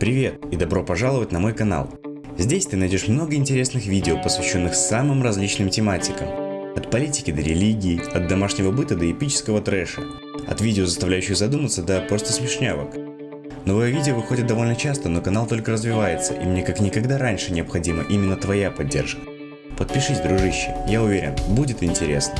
Привет и добро пожаловать на мой канал. Здесь ты найдешь много интересных видео, посвященных самым различным тематикам. От политики до религии, от домашнего быта до эпического трэша, от видео, заставляющих задуматься, до просто смешнявок. Новые видео выходят довольно часто, но канал только развивается, и мне как никогда раньше необходима именно твоя поддержка. Подпишись, дружище, я уверен, будет интересно.